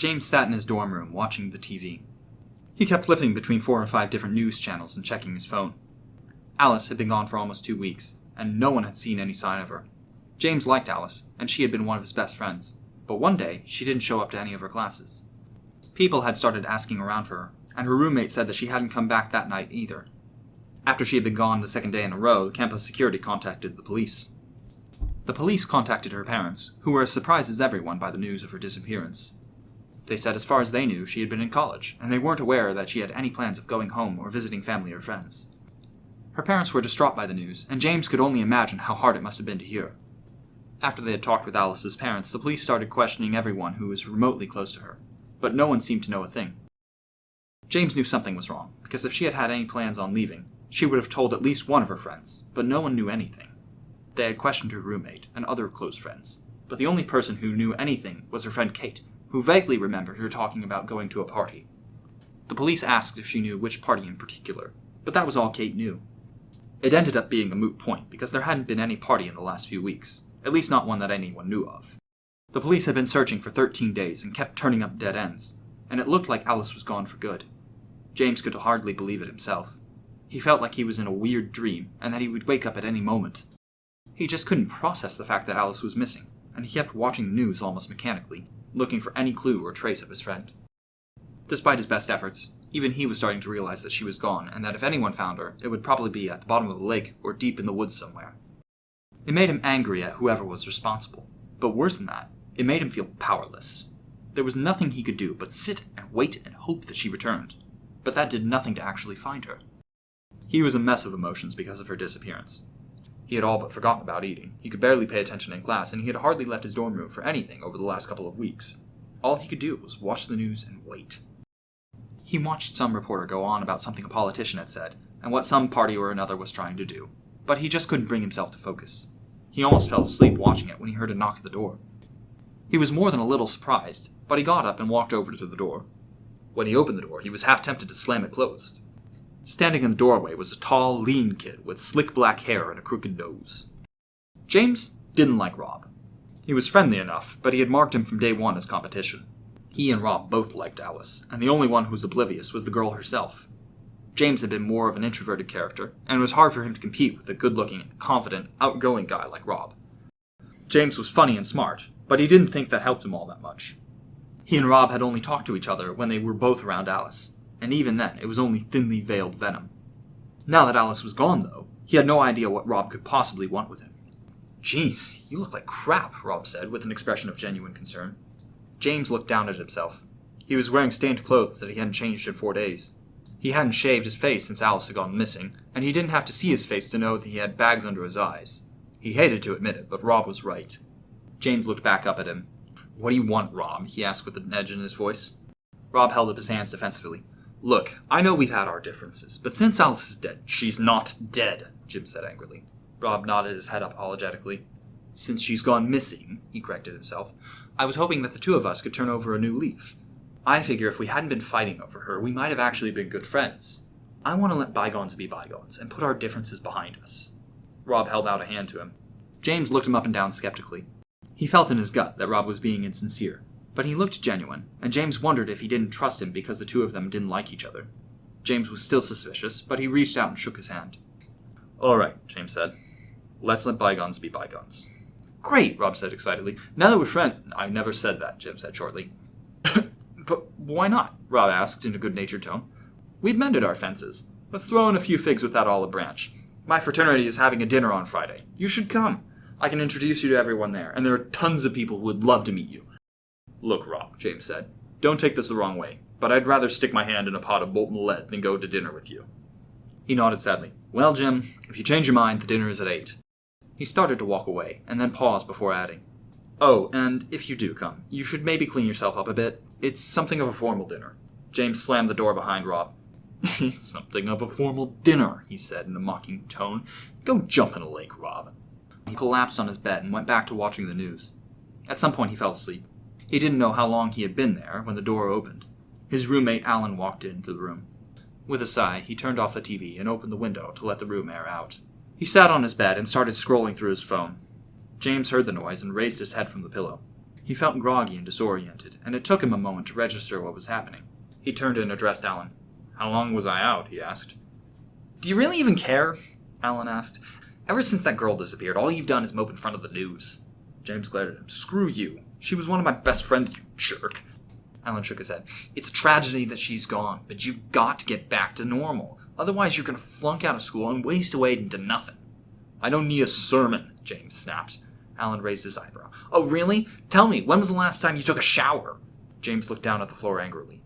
James sat in his dorm room watching the TV. He kept flipping between four or five different news channels and checking his phone. Alice had been gone for almost two weeks, and no one had seen any sign of her. James liked Alice, and she had been one of his best friends, but one day she didn't show up to any of her classes. People had started asking around for her, and her roommate said that she hadn't come back that night either. After she had been gone the second day in a row, campus security contacted the police. The police contacted her parents, who were as surprised as everyone by the news of her disappearance. They said as far as they knew, she had been in college, and they weren't aware that she had any plans of going home or visiting family or friends. Her parents were distraught by the news, and James could only imagine how hard it must have been to hear. After they had talked with Alice's parents, the police started questioning everyone who was remotely close to her, but no one seemed to know a thing. James knew something was wrong, because if she had had any plans on leaving, she would have told at least one of her friends, but no one knew anything. They had questioned her roommate and other close friends, but the only person who knew anything was her friend Kate, who vaguely remembered her talking about going to a party. The police asked if she knew which party in particular, but that was all Kate knew. It ended up being a moot point because there hadn't been any party in the last few weeks, at least not one that anyone knew of. The police had been searching for 13 days and kept turning up dead ends, and it looked like Alice was gone for good. James could hardly believe it himself. He felt like he was in a weird dream and that he would wake up at any moment. He just couldn't process the fact that Alice was missing, and he kept watching the news almost mechanically, looking for any clue or trace of his friend. Despite his best efforts, even he was starting to realize that she was gone, and that if anyone found her, it would probably be at the bottom of the lake or deep in the woods somewhere. It made him angry at whoever was responsible, but worse than that, it made him feel powerless. There was nothing he could do but sit and wait and hope that she returned, but that did nothing to actually find her. He was a mess of emotions because of her disappearance. He had all but forgotten about eating, he could barely pay attention in class, and he had hardly left his dorm room for anything over the last couple of weeks. All he could do was watch the news and wait. He watched some reporter go on about something a politician had said, and what some party or another was trying to do, but he just couldn't bring himself to focus. He almost fell asleep watching it when he heard a knock at the door. He was more than a little surprised, but he got up and walked over to the door. When he opened the door, he was half tempted to slam it closed. Standing in the doorway was a tall, lean kid with slick black hair and a crooked nose. James didn't like Rob. He was friendly enough, but he had marked him from day one as competition. He and Rob both liked Alice, and the only one who was oblivious was the girl herself. James had been more of an introverted character, and it was hard for him to compete with a good looking, confident, outgoing guy like Rob. James was funny and smart, but he didn't think that helped him all that much. He and Rob had only talked to each other when they were both around Alice, and even then it was only thinly veiled venom. Now that Alice was gone, though, he had no idea what Rob could possibly want with him. Jeez, you look like crap, Rob said, with an expression of genuine concern. James looked down at himself. He was wearing stained clothes that he hadn't changed in four days. He hadn't shaved his face since Alice had gone missing, and he didn't have to see his face to know that he had bags under his eyes. He hated to admit it, but Rob was right. James looked back up at him. What do you want, Rob? he asked with an edge in his voice. Rob held up his hands defensively. Look, I know we've had our differences, but since Alice is dead, she's not dead, Jim said angrily. Rob nodded his head apologetically. Since she's gone missing, he corrected himself, I was hoping that the two of us could turn over a new leaf. I figure if we hadn't been fighting over her, we might have actually been good friends. I want to let bygones be bygones and put our differences behind us. Rob held out a hand to him. James looked him up and down skeptically. He felt in his gut that Rob was being insincere, but he looked genuine, and James wondered if he didn't trust him because the two of them didn't like each other. James was still suspicious, but he reached out and shook his hand. All right, James said. Let's let bygones be bygones. Great, Rob said excitedly. Now that we're friends. I never said that, Jim said shortly. but why not? Rob asked in a good natured tone. We've mended our fences. Let's throw in a few figs without that olive branch. My fraternity is having a dinner on Friday. You should come. I can introduce you to everyone there, and there are tons of people who would love to meet you. Look, Rob, James said. Don't take this the wrong way, but I'd rather stick my hand in a pot of molten lead than go to dinner with you. He nodded sadly. Well, Jim, if you change your mind, the dinner is at eight. He started to walk away, and then paused before adding, Oh, and if you do come, you should maybe clean yourself up a bit. It's something of a formal dinner. James slammed the door behind Rob. it's something of a formal dinner, he said in a mocking tone. Go jump in a lake, Rob. He collapsed on his bed and went back to watching the news. At some point, he fell asleep. He didn't know how long he had been there when the door opened. His roommate Alan walked into the room. With a sigh, he turned off the TV and opened the window to let the room air out. He sat on his bed and started scrolling through his phone. James heard the noise and raised his head from the pillow. He felt groggy and disoriented, and it took him a moment to register what was happening. He turned and addressed Alan. How long was I out? he asked. Do you really even care? Alan asked. Ever since that girl disappeared, all you've done is mope in front of the news. James glared at him. Screw you. She was one of my best friends, you jerk. Alan shook his head. It's a tragedy that she's gone, but you've got to get back to normal. Otherwise, you're going to flunk out of school and waste away into nothing. I don't need a sermon, James snapped. Alan raised his eyebrow. Oh, really? Tell me, when was the last time you took a shower? James looked down at the floor angrily.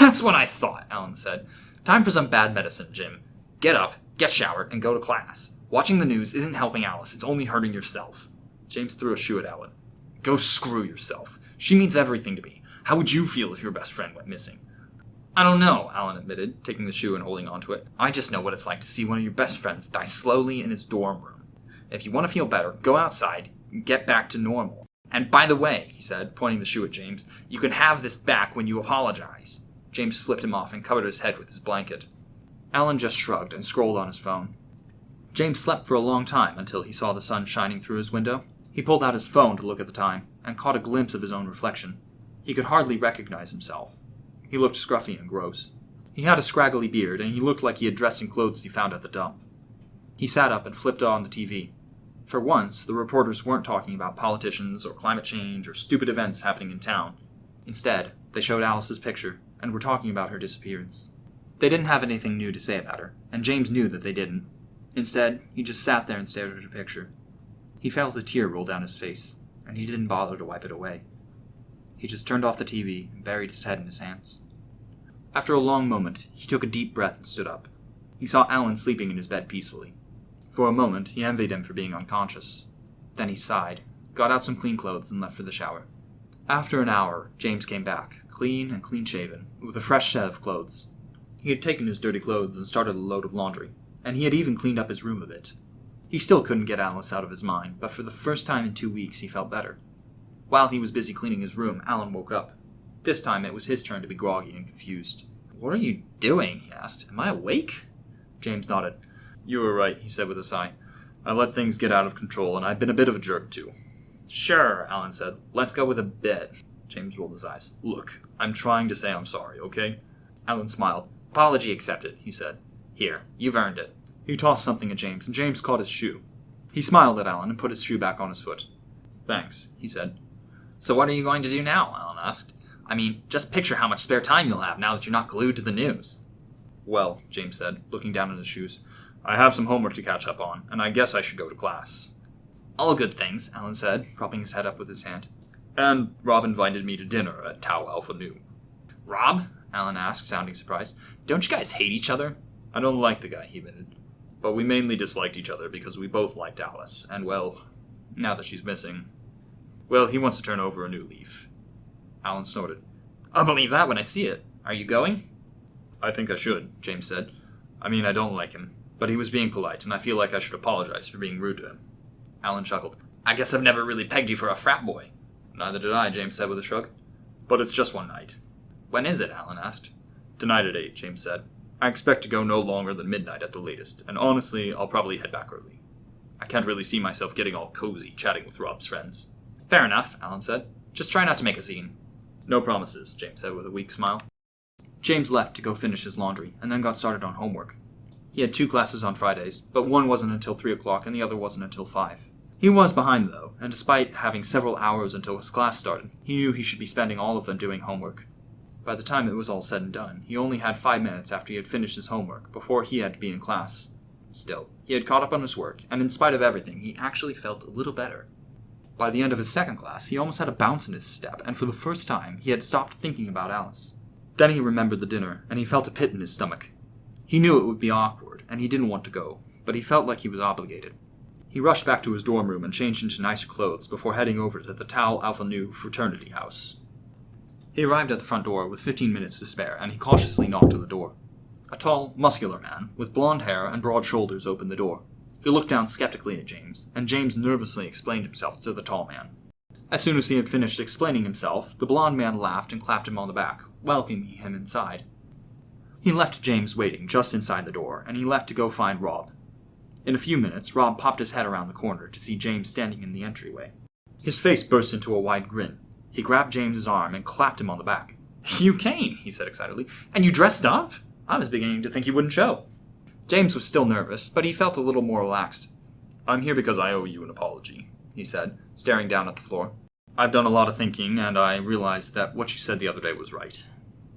That's what I thought, Alan said. Time for some bad medicine, Jim. Get up, get showered, and go to class. Watching the news isn't helping Alice, it's only hurting yourself. James threw a shoe at Alan. Go screw yourself. She means everything to me. How would you feel if your best friend went missing? I don't know, Alan admitted, taking the shoe and holding onto it. I just know what it's like to see one of your best friends die slowly in his dorm room. If you want to feel better, go outside and get back to normal. And by the way, he said, pointing the shoe at James, you can have this back when you apologize. James flipped him off and covered his head with his blanket. Alan just shrugged and scrolled on his phone. James slept for a long time until he saw the sun shining through his window. He pulled out his phone to look at the time and caught a glimpse of his own reflection. He could hardly recognize himself. He looked scruffy and gross. He had a scraggly beard, and he looked like he had dressed in clothes he found at the dump. He sat up and flipped on the TV. For once, the reporters weren't talking about politicians or climate change or stupid events happening in town. Instead, they showed Alice's picture and were talking about her disappearance. They didn't have anything new to say about her, and James knew that they didn't. Instead, he just sat there and stared at her picture. He felt a tear roll down his face, and he didn't bother to wipe it away. He just turned off the TV and buried his head in his hands. After a long moment, he took a deep breath and stood up. He saw Alan sleeping in his bed peacefully. For a moment, he envied him for being unconscious. Then he sighed, got out some clean clothes, and left for the shower. After an hour, James came back, clean and clean shaven, with a fresh set of clothes. He had taken his dirty clothes and started a load of laundry, and he had even cleaned up his room a bit. He still couldn't get Alice out of his mind, but for the first time in two weeks he felt better. While he was busy cleaning his room, Alan woke up. This time it was his turn to be groggy and confused. What are you doing? he asked. Am I awake? James nodded. You were right, he said with a sigh. I let things get out of control, and I've been a bit of a jerk too. Sure, Alan said. Let's go with a bit. James rolled his eyes. Look, I'm trying to say I'm sorry, okay? Alan smiled. Apology accepted, he said. Here, you've earned it. He tossed something at James, and James caught his shoe. He smiled at Alan and put his shoe back on his foot. Thanks, he said. So what are you going to do now? Alan asked. I mean, just picture how much spare time you'll have now that you're not glued to the news. Well, James said, looking down at his shoes, I have some homework to catch up on, and I guess I should go to class. All good things, Alan said, propping his head up with his hand. And Rob invited me to dinner at Tau Alpha Nu. Rob? Alan asked, sounding surprised. Don't you guys hate each other? I don't like the guy, he admitted. But we mainly disliked each other because we both liked Alice, and well, now that she's missing, well, he wants to turn over a new leaf. Alan snorted. I'll believe that when I see it. Are you going? I think I should, James said. I mean, I don't like him, but he was being polite, and I feel like I should apologize for being rude to him. Alan chuckled. I guess I've never really pegged you for a frat boy. Neither did I, James said with a shrug. But it's just one night. When is it? Alan asked. Tonight at 8, James said. I expect to go no longer than midnight at the latest, and honestly, I'll probably head back early. I can't really see myself getting all cozy chatting with Rob's friends. Fair enough, Alan said. Just try not to make a scene. No promises, James said with a weak smile. James left to go finish his laundry, and then got started on homework. He had two classes on Fridays, but one wasn't until 3 o'clock and the other wasn't until 5. He was behind, though, and despite having several hours until his class started, he knew he should be spending all of them doing homework. By the time it was all said and done, he only had five minutes after he had finished his homework before he had to be in class. Still, he had caught up on his work, and in spite of everything, he actually felt a little better. By the end of his second class, he almost had a bounce in his step, and for the first time, he had stopped thinking about Alice. Then he remembered the dinner, and he felt a pit in his stomach. He knew it would be awkward, and he didn't want to go, but he felt like he was obligated. He rushed back to his dorm room and changed into nicer clothes before heading over to the Tau Alpha Nu fraternity house. He arrived at the front door with 15 minutes to spare, and he cautiously knocked on the door. A tall, muscular man, with blond hair and broad shoulders, opened the door. He looked down skeptically at James, and James nervously explained himself to the tall man. As soon as he had finished explaining himself, the blond man laughed and clapped him on the back, welcoming him inside. He left James waiting just inside the door, and he left to go find Rob. In a few minutes, Rob popped his head around the corner to see James standing in the entryway. His face burst into a wide grin. He grabbed James's arm and clapped him on the back. You came, he said excitedly, and you dressed up? I was beginning to think you wouldn't show. James was still nervous, but he felt a little more relaxed. I'm here because I owe you an apology, he said, staring down at the floor. I've done a lot of thinking, and I realized that what you said the other day was right.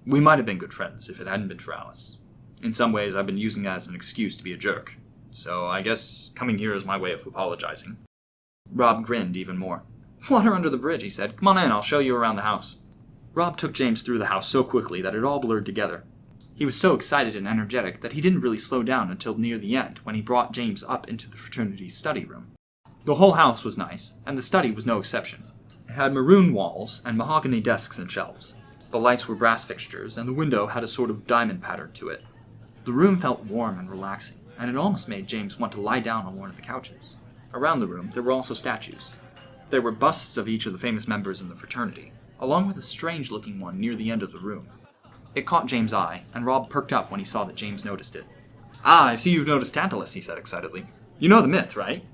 We might have been good friends if it hadn't been for Alice. In some ways, I've been using that as an excuse to be a jerk. So I guess coming here is my way of apologizing. Rob grinned even more. Water under the bridge, he said. Come on in, I'll show you around the house. Rob took James through the house so quickly that it all blurred together. He was so excited and energetic that he didn't really slow down until near the end when he brought James up into the fraternity's study room. The whole house was nice, and the study was no exception. It had maroon walls and mahogany desks and shelves. The lights were brass fixtures, and the window had a sort of diamond pattern to it. The room felt warm and relaxing, and it almost made James want to lie down on one of the couches. Around the room, there were also statues. There were busts of each of the famous members in the fraternity, along with a strange looking one near the end of the room. It caught James' eye, and Rob perked up when he saw that James noticed it. Ah, I see you've noticed Tantalus, he said excitedly. You know the myth, right?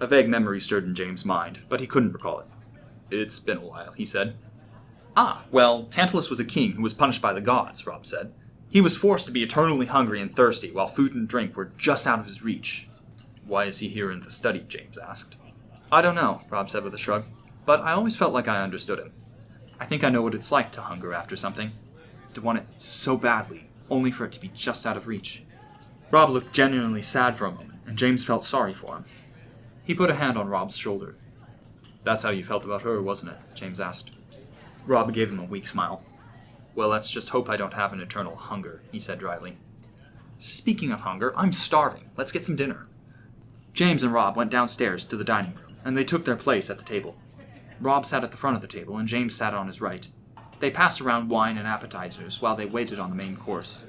A vague memory stirred in James' mind, but he couldn't recall it. It's been a while, he said. Ah, well, Tantalus was a king who was punished by the gods, Rob said. He was forced to be eternally hungry and thirsty while food and drink were just out of his reach. Why is he here in the study? James asked. I don't know, Rob said with a shrug, but I always felt like I understood him. I think I know what it's like to hunger after something, to want it so badly, only for it to be just out of reach. Rob looked genuinely sad for a moment, and James felt sorry for him. He put a hand on Rob's shoulder. That's how you felt about her, wasn't it? James asked. Rob gave him a weak smile. Well, let's just hope I don't have an eternal hunger, he said dryly. Speaking of hunger, I'm starving. Let's get some dinner. James and Rob went downstairs to the dining room, and they took their place at the table. Rob sat at the front of the table, and James sat on his right. They passed around wine and appetizers while they waited on the main course.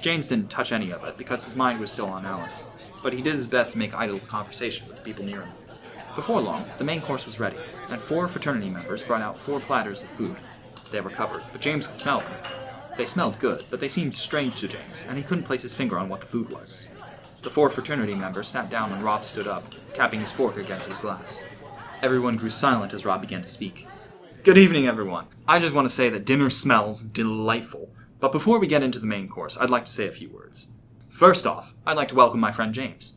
James didn't touch any of it because his mind was still on Alice, but he did his best to make idle conversation with the people near him. Before long, the main course was ready, and four fraternity members brought out four platters of food. They were covered, but James could smell them. They smelled good, but they seemed strange to James, and he couldn't place his finger on what the food was. The four fraternity members sat down when Rob stood up, tapping his fork against his glass. Everyone grew silent as Rob began to speak. Good evening, everyone. I just want to say that dinner smells delightful. But before we get into the main course, I'd like to say a few words. First off, I'd like to welcome my friend James.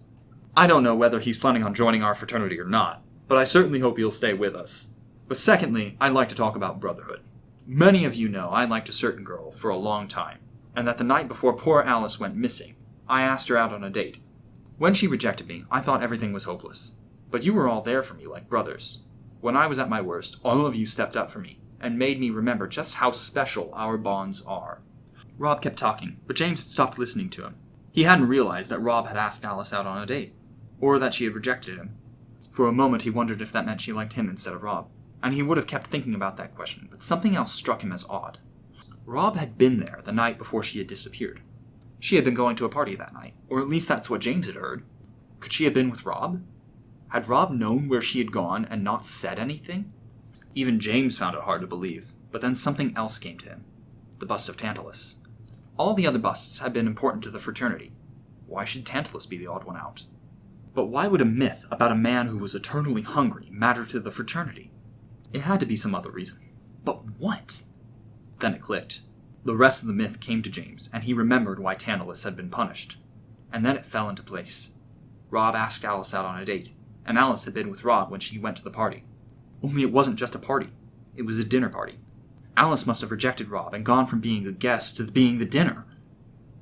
I don't know whether he's planning on joining our fraternity or not, but I certainly hope he'll stay with us. But secondly, I'd like to talk about brotherhood. Many of you know I liked a certain girl for a long time, and that the night before poor Alice went missing, I asked her out on a date. When she rejected me, I thought everything was hopeless. But you were all there for me like brothers. When I was at my worst, all of you stepped up for me and made me remember just how special our bonds are. Rob kept talking, but James had stopped listening to him. He hadn't realized that Rob had asked Alice out on a date or that she had rejected him. For a moment he wondered if that meant she liked him instead of Rob, and he would have kept thinking about that question, but something else struck him as odd. Rob had been there the night before she had disappeared. She had been going to a party that night, or at least that's what James had heard. Could she have been with Rob? Had Rob known where she had gone and not said anything? Even James found it hard to believe, but then something else came to him the bust of Tantalus. All the other busts had been important to the fraternity. Why should Tantalus be the odd one out? But why would a myth about a man who was eternally hungry matter to the fraternity? It had to be some other reason. But what? Then it clicked. The rest of the myth came to James, and he remembered why Tantalus had been punished. And then it fell into place. Rob asked Alice out on a date, and Alice had been with Rob when she went to the party. Only it wasn't just a party, it was a dinner party. Alice must have rejected Rob and gone from being a guest to being the dinner.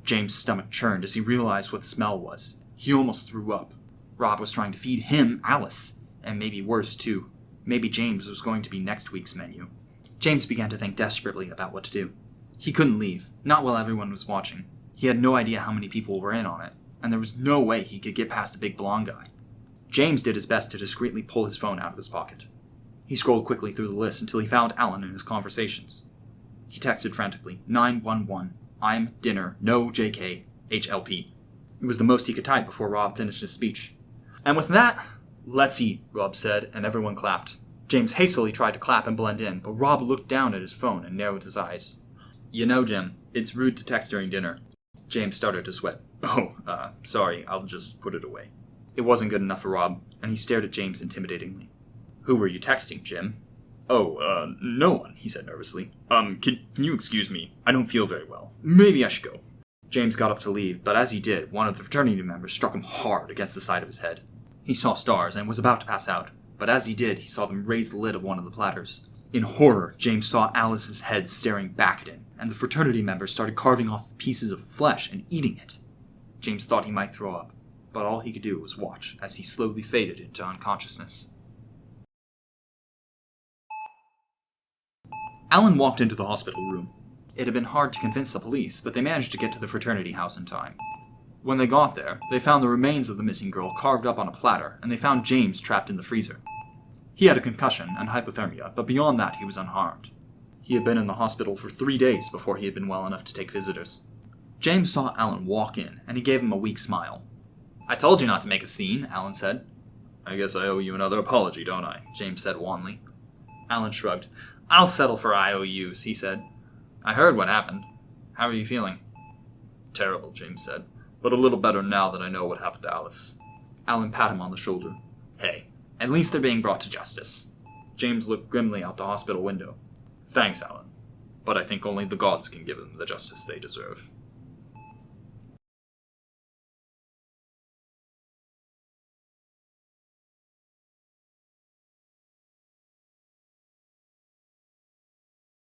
James' stomach churned as he realized what the smell was. He almost threw up. Rob was trying to feed him Alice, and maybe worse too. Maybe James was going to be next week's menu. James began to think desperately about what to do. He couldn't leave, not while everyone was watching. He had no idea how many people were in on it, and there was no way he could get past the big blonde guy. James did his best to discreetly pull his phone out of his pocket. He scrolled quickly through the list until he found Alan in his conversations. He texted frantically, 911, I'm dinner, no JK, HLP. It was the most he could type before Rob finished his speech. And with that, let's eat, Rob said, and everyone clapped. James hastily tried to clap and blend in, but Rob looked down at his phone and narrowed his eyes. You know, Jim, it's rude to text during dinner. James started to sweat. Oh, uh, sorry, I'll just put it away. It wasn't good enough for Rob, and he stared at James intimidatingly. Who were you texting, Jim? Oh, uh, no one, he said nervously. Um, can, can you excuse me? I don't feel very well. Maybe I should go. James got up to leave, but as he did, one of the fraternity members struck him hard against the side of his head. He saw stars and was about to pass out, but as he did, he saw them raise the lid of one of the platters. In horror, James saw Alice's head staring back at him, and the fraternity members started carving off pieces of flesh and eating it. James thought he might throw up, but all he could do was watch as he slowly faded into unconsciousness. Alan walked into the hospital room. It had been hard to convince the police, but they managed to get to the fraternity house in time. When they got there, they found the remains of the missing girl carved up on a platter, and they found James trapped in the freezer. He had a concussion and hypothermia, but beyond that, he was unharmed. He had been in the hospital for three days before he had been well enough to take visitors. James saw Alan walk in, and he gave him a weak smile. I told you not to make a scene, Alan said. I guess I owe you another apology, don't I? James said wanly. Alan shrugged. I'll settle for IOUs, he said. I heard what happened. How are you feeling? Terrible, James said, but a little better now that I know what happened to Alice. Alan pat him on the shoulder. Hey, at least they're being brought to justice. James looked grimly out the hospital window. Thanks, Alan, but I think only the gods can give them the justice they deserve.